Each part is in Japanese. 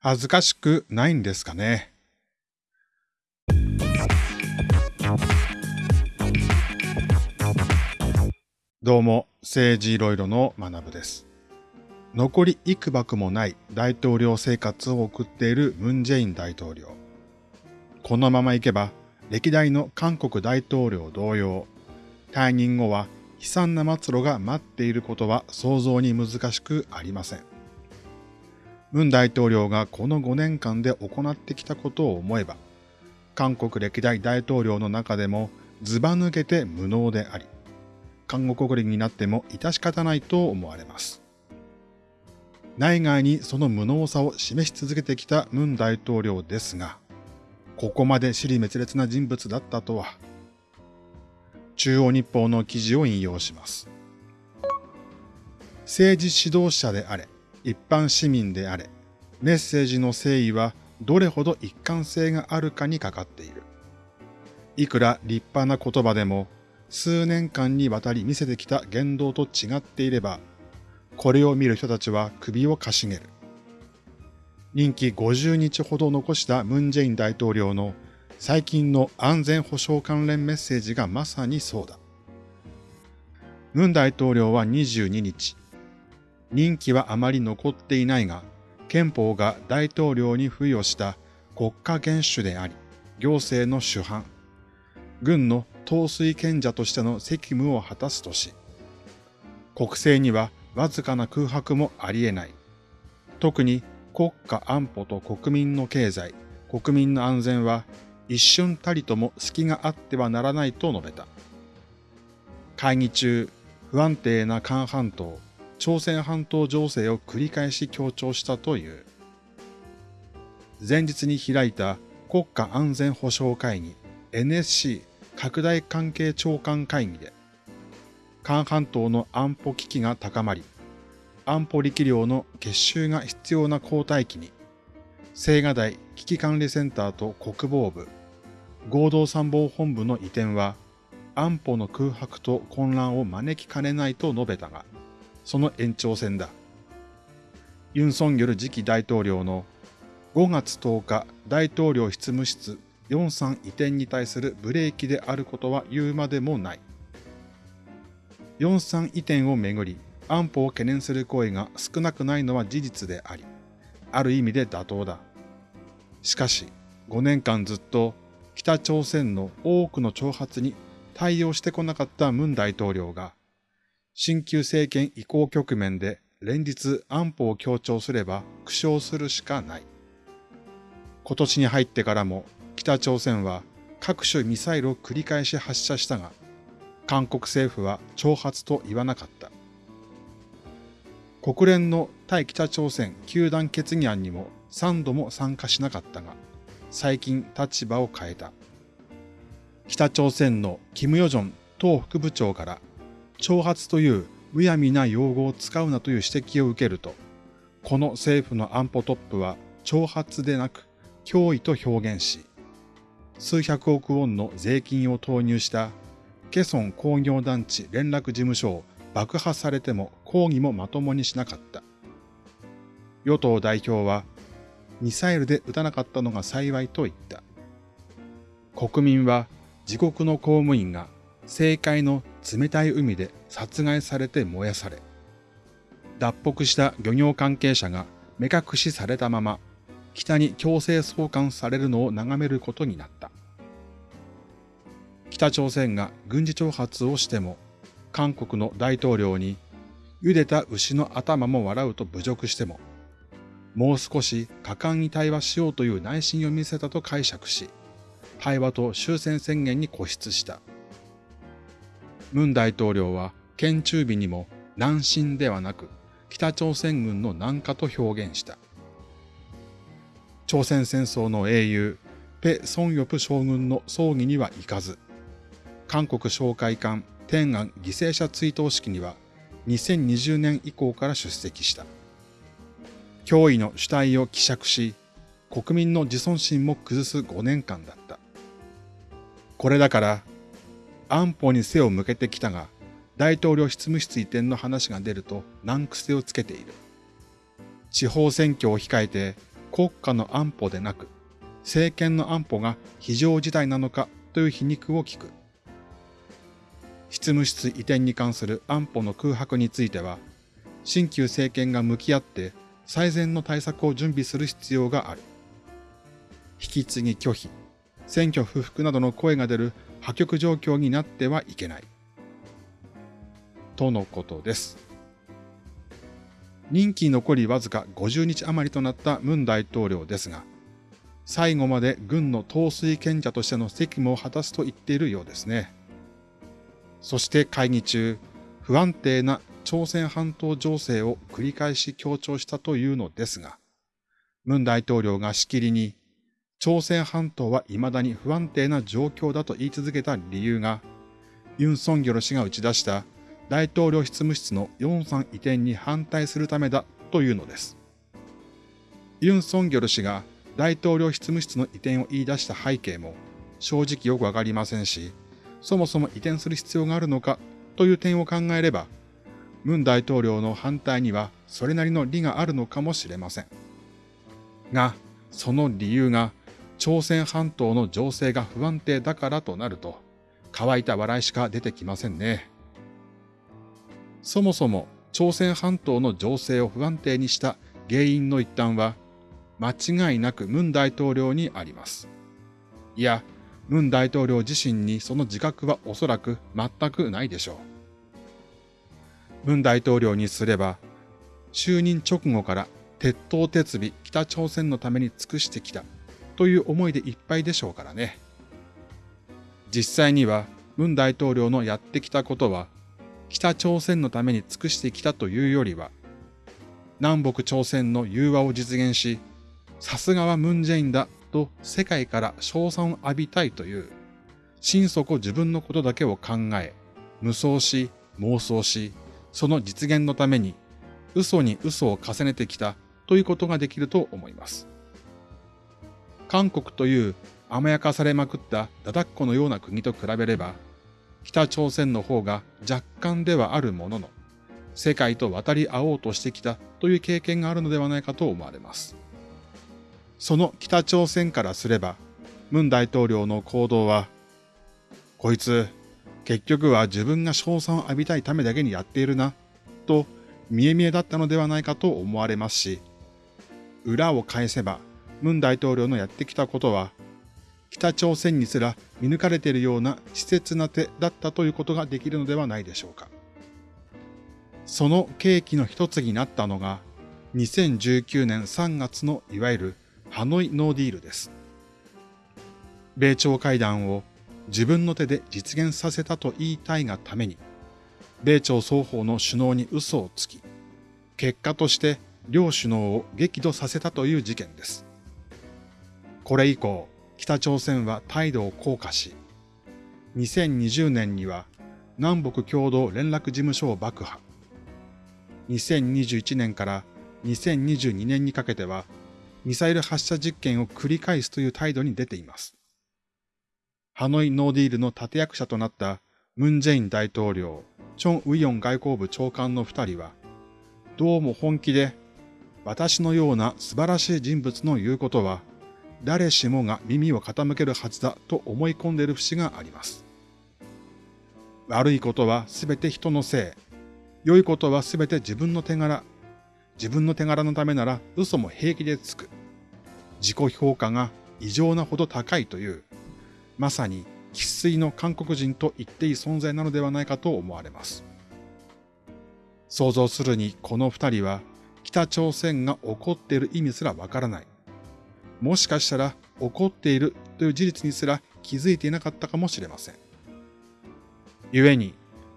恥ずかしくないんですかね？どうも、政治いろいろの学部です。残り幾ばくもない大統領生活を送っているムン・ジェイン大統領。このままいけば、歴代の韓国大統領同様、退任後は悲惨な末路が待っていることは想像に難しくありません。ムン大統領がこの5年間で行ってきたことを思えば、韓国歴代大統領の中でもずば抜けて無能であり、韓国国になっても致し方ないと思われます。内外にその無能さを示し続けてきたムン大統領ですが、ここまで尻滅裂な人物だったとは、中央日報の記事を引用します。政治指導者であれ、一般市民であれ、メッセージの誠意はどれほど一貫性があるかにかかっている。いくら立派な言葉でも、数年間にわたり見せてきた言動と違っていれば、これを見る人たちは首をかしげる。任期50日ほど残したムン・ジェイン大統領の最近の安全保障関連メッセージがまさにそうだ。ムン大統領は22日、任期はあまり残っていないが、憲法が大統領に付与した国家元首であり、行政の主犯、軍の統帥権者としての責務を果たすとし、国政にはわずかな空白もあり得ない。特に国家安保と国民の経済、国民の安全は一瞬たりとも隙があってはならないと述べた。会議中、不安定な韓半島、朝鮮半島情勢を繰り返し強調したという。前日に開いた国家安全保障会議 NSC 拡大関係長官会議で、韓半島の安保危機が高まり、安保力量の結集が必要な交代期に、青瓦台危機管理センターと国防部、合同参謀本部の移転は安保の空白と混乱を招きかねないと述べたが、その延長線だ。ユン・ソンギョル次期大統領の5月10日大統領執務室4-3移転に対するブレーキであることは言うまでもない。4-3移転をめぐり安保を懸念する声が少なくないのは事実であり、ある意味で妥当だ。しかし、5年間ずっと北朝鮮の多くの挑発に対応してこなかったムン大統領が、新旧政権移行局面で連日安保を強調すれば苦笑するしかない。今年に入ってからも北朝鮮は各種ミサイルを繰り返し発射したが、韓国政府は挑発と言わなかった。国連の対北朝鮮球団決議案にも3度も参加しなかったが、最近立場を変えた。北朝鮮のキム・ヨジョン党副部長から挑発というむやみな用語を使うなという指摘を受けると、この政府の安保トップは挑発でなく脅威と表現し、数百億ウォンの税金を投入したケソン工業団地連絡事務所を爆破されても抗議もまともにしなかった。与党代表はミサイルで撃たなかったのが幸いと言った。国民は自国の公務員が政界の冷たい海で殺害されて燃やされ、脱北した漁業関係者が目隠しされたまま北に強制送還されるのを眺めることになった。北朝鮮が軍事挑発をしても、韓国の大統領に茹でた牛の頭も笑うと侮辱しても、もう少し果敢に対話しようという内心を見せたと解釈し、対話と終戦宣言に固執した。ムン大統領は県中日にも南進ではなく北朝鮮軍の南下と表現した。朝鮮戦争の英雄、ペ・ソンヨプ将軍の葬儀には行かず、韓国哨戒艦天安犠牲者追悼式には2020年以降から出席した。脅威の主体を希釈し、国民の自尊心も崩す5年間だった。これだから、安保に背を向けてきたが、大統領執務室移転の話が出ると難癖をつけている。地方選挙を控えて、国家の安保でなく、政権の安保が非常事態なのかという皮肉を聞く。執務室移転に関する安保の空白については、新旧政権が向き合って最善の対策を準備する必要がある。引き継ぎ拒否、選挙不服などの声が出る破局状況になってはいけない。とのことです。任期残りわずか50日余りとなったムン大統領ですが、最後まで軍の統帥権者としての責務を果たすと言っているようですね。そして会議中、不安定な朝鮮半島情勢を繰り返し強調したというのですが、ムン大統領がしきりに、朝鮮半島は未だに不安定な状況だと言い続けた理由が、ユン・ソンギョル氏が打ち出した大統領執務室のヨンサン移転に反対するためだというのです。ユン・ソンギョル氏が大統領執務室の移転を言い出した背景も正直よくわかりませんし、そもそも移転する必要があるのかという点を考えれば、ムン大統領の反対にはそれなりの理があるのかもしれません。が、その理由が朝鮮半島の情勢が不安定だからとなると、乾いた笑いしか出てきませんね。そもそも朝鮮半島の情勢を不安定にした原因の一端は、間違いなくムン大統領にあります。いや、ムン大統領自身にその自覚はおそらく全くないでしょう。ムン大統領にすれば、就任直後から鉄頭鉄尾北朝鮮のために尽くしてきたという思いでいっぱいでしょうからね。実際には、ムン大統領のやってきたことは、北朝鮮のために尽くしてきたというよりは、南北朝鮮の融和を実現し、さすがはムンジェインだと世界から称賛を浴びたいという、心底自分のことだけを考え、無双し、妄想し、その実現のために嘘に嘘を重ねてきたということができると思います。韓国という甘やかされまくったダダッコのような国と比べれば、北朝鮮の方が若干ではあるものの、世界と渡り合おうとしてきたという経験があるのではないかと思われます。その北朝鮮からすれば、ムン大統領の行動は、こいつ、結局は自分が賞賛を浴びたいためだけにやっているな、と見え見えだったのではないかと思われますし、裏を返せば、ムン大統領のやってきたことは、北朝鮮にすら見抜かれているような稚拙な手だったということができるのではないでしょうか。その契機の一つになったのが、2019年3月のいわゆるハノイノーディールです。米朝会談を自分の手で実現させたと言いたいがために、米朝双方の首脳に嘘をつき、結果として両首脳を激怒させたという事件です。これ以降、北朝鮮は態度を硬化し、2020年には南北共同連絡事務所を爆破。2021年から2022年にかけてはミサイル発射実験を繰り返すという態度に出ています。ハノイノーディールの立役者となったムン・ジェイン大統領、チョン・ウィヨン外交部長官の二人は、どうも本気で、私のような素晴らしい人物の言うことは、誰しもが耳を傾けるはずだと思い込んでいる節があります。悪いことはすべて人のせい、良いことはすべて自分の手柄、自分の手柄のためなら嘘も平気でつく。自己評価が異常なほど高いという、まさに喫水の韓国人と言っていい存在なのではないかと思われます。想像するにこの二人は北朝鮮が怒っている意味すらわからない。もしかしたら怒っているという事実にすら気づいていなかったかもしれません。故に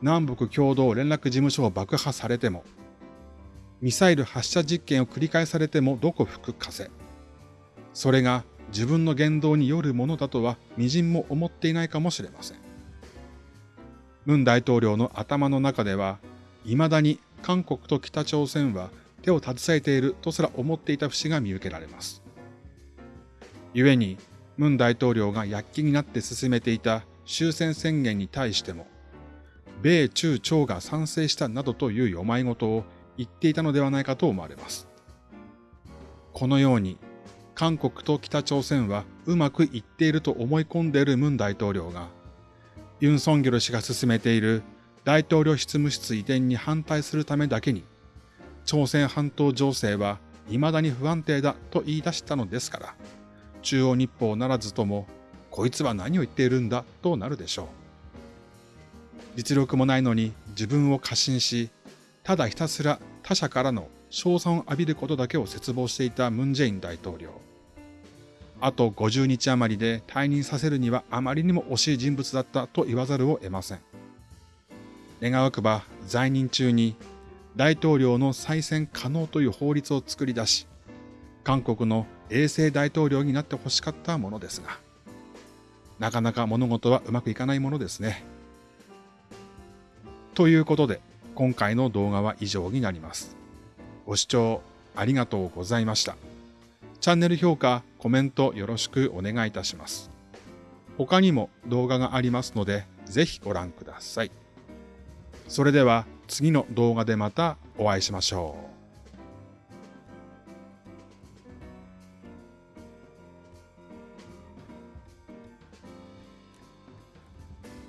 南北共同連絡事務所を爆破されてもミサイル発射実験を繰り返されてもどこ吹く風。それが自分の言動によるものだとは微塵も思っていないかもしれません。ムン大統領の頭の中では、未だに韓国と北朝鮮は手を携えているとすら思っていた節が見受けられます。故に、ムン大統領が躍起になって進めていた終戦宣言に対しても、米中朝が賛成したなどという読まい事を言っていたのではないかと思われます。このように韓国と北朝鮮はうまくいっていると思い込んでいるムン大統領が、ユン・ソンギョル氏が進めている大統領執務室移転に反対するためだけに、朝鮮半島情勢は未だに不安定だと言い出したのですから、中央日報ならずとも、こいつは何を言っているんだとなるでしょう。実力もないのに自分を過信し、ただひたすら他者からの称賛を浴びることだけを絶望していたムン・ジェイン大統領。あと50日余りで退任させるにはあまりにも惜しい人物だったと言わざるを得ません。願わくば在任中に大統領の再選可能という法律を作り出し、韓国の衛星大統領になってほしかったものですが、なかなか物事はうまくいかないものですね。ということで、今回の動画は以上になります。ご視聴ありがとうございました。チャンネル評価、コメントよろしくお願いいたします。他にも動画がありますので、ぜひご覧ください。それでは次の動画でまたお会いしましょう。